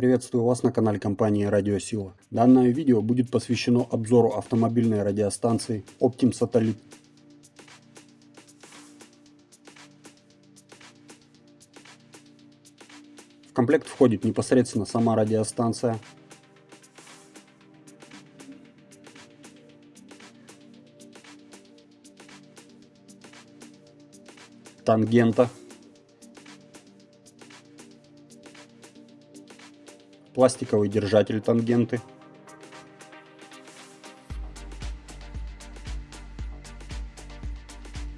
Приветствую вас на канале компании Радиосила. Данное видео будет посвящено обзору автомобильной радиостанции Optim Satellite. В комплект входит непосредственно сама радиостанция, тангента, пластиковый держатель тангенты,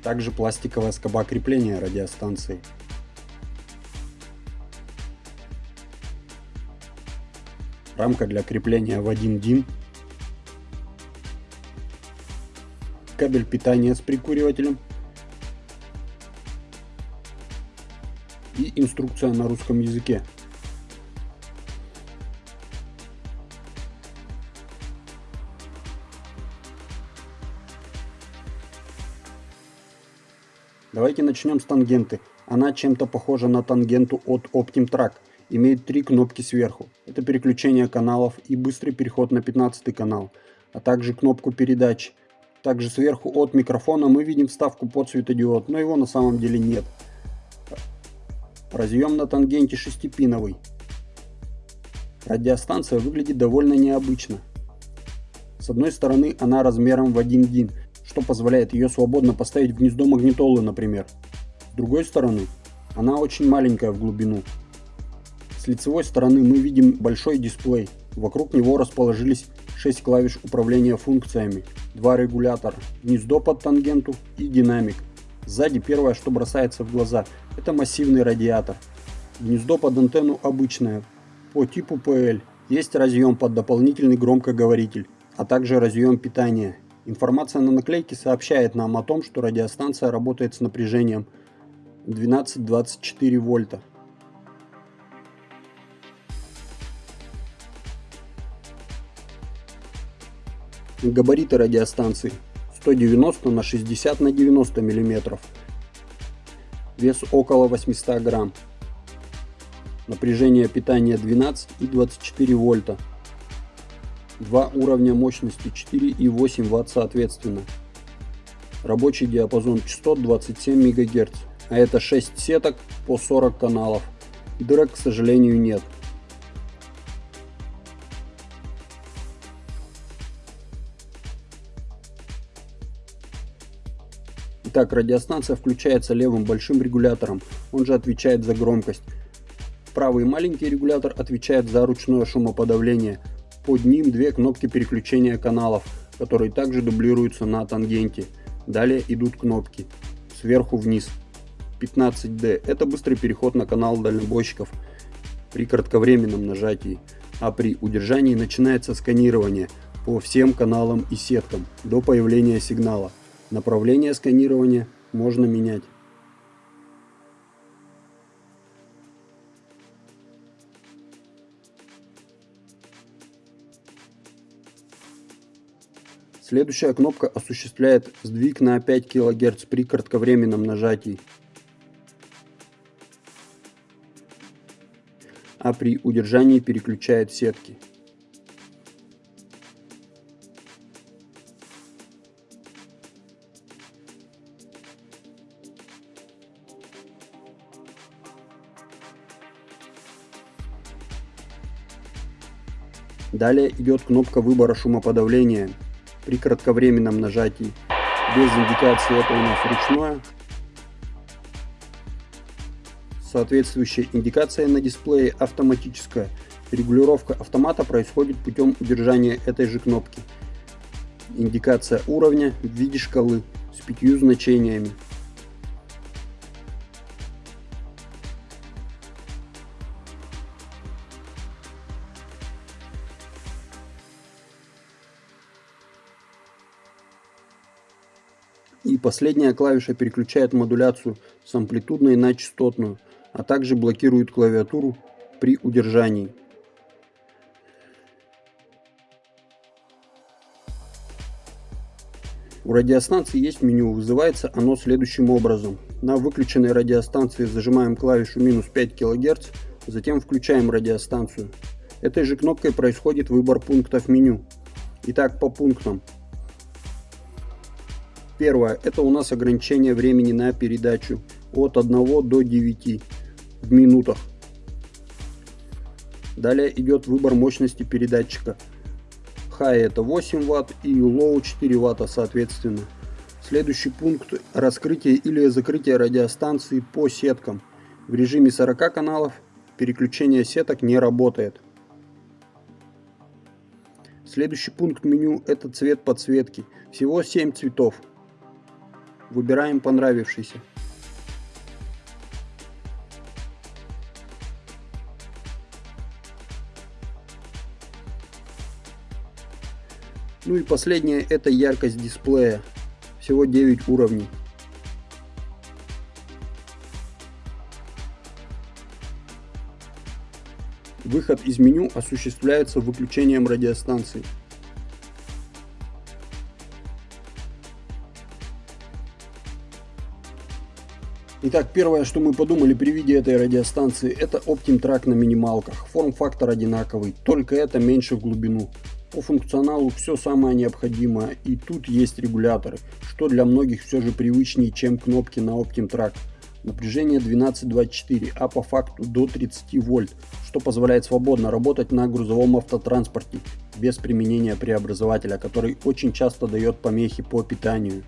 также пластиковая скоба крепления радиостанции. Рамка для крепления в 1 дин, кабель питания с прикуривателем и инструкция на русском языке. Давайте начнем с тангенты. Она чем-то похожа на тангенту от OptimTrack. Имеет три кнопки сверху. Это переключение каналов и быстрый переход на 15 канал, а также кнопку передач. Также сверху от микрофона мы видим вставку под светодиод, но его на самом деле нет. Разъем на тангенте шестипиновый. Радиостанция выглядит довольно необычно. С одной стороны она размером в 1 дин, что позволяет ее свободно поставить в гнездо магнитолы, например. С другой стороны, она очень маленькая в глубину. С лицевой стороны мы видим большой дисплей. Вокруг него расположились 6 клавиш управления функциями, два регулятора, гнездо под тангенту и динамик. Сзади первое, что бросается в глаза, это массивный радиатор. Гнездо под антенну обычное, по типу PL. Есть разъем под дополнительный громкоговоритель, а также разъем питания Информация на наклейке сообщает нам о том, что радиостанция работает с напряжением 12-24 вольта. Габариты радиостанции 190 на 60 на 90 мм. Вес около 800 грамм. Напряжение питания 12 и 24 вольта два уровня мощности 4 и 8 Вт соответственно. Рабочий диапазон частот 27 МГц, а это 6 сеток по 40 каналов. Дырок, к сожалению, нет. Итак, радиостанция включается левым большим регулятором, он же отвечает за громкость. Правый маленький регулятор отвечает за ручное шумоподавление, под ним две кнопки переключения каналов, которые также дублируются на тангенте. Далее идут кнопки сверху вниз. 15D – это быстрый переход на канал дальнобойщиков при кратковременном нажатии, а при удержании начинается сканирование по всем каналам и сеткам до появления сигнала. Направление сканирования можно менять. Следующая кнопка осуществляет сдвиг на 5 кГц при кратковременном нажатии. А при удержании переключает сетки. Далее идет кнопка выбора шумоподавления при кратковременном нажатии. Без индикации это у нас ручное. Соответствующая индикация на дисплее автоматическая. Регулировка автомата происходит путем удержания этой же кнопки. Индикация уровня в виде шкалы с пятью значениями. И последняя клавиша переключает модуляцию с амплитудной на частотную, а также блокирует клавиатуру при удержании. У радиостанции есть меню, вызывается оно следующим образом. На выключенной радиостанции зажимаем клавишу минус 5 кГц, затем включаем радиостанцию. Этой же кнопкой происходит выбор пунктов меню. Итак, по пунктам. Первое. Это у нас ограничение времени на передачу от 1 до 9 в минутах. Далее идет выбор мощности передатчика. High это 8 Вт и Low 4 Вт соответственно. Следующий пункт – раскрытие или закрытие радиостанции по сеткам. В режиме 40 каналов переключение сеток не работает. Следующий пункт меню – это цвет подсветки. Всего 7 цветов. Выбираем понравившийся. Ну и последнее это яркость дисплея. Всего 9 уровней. Выход из меню осуществляется выключением радиостанции. Итак, первое, что мы подумали при виде этой радиостанции, это OptimTrack на минималках. Форм-фактор одинаковый, только это меньше в глубину. По функционалу все самое необходимое, и тут есть регуляторы, что для многих все же привычнее, чем кнопки на OptimTrack. Напряжение 12-24, а по факту до 30 вольт, что позволяет свободно работать на грузовом автотранспорте без применения преобразователя, который очень часто дает помехи по питанию.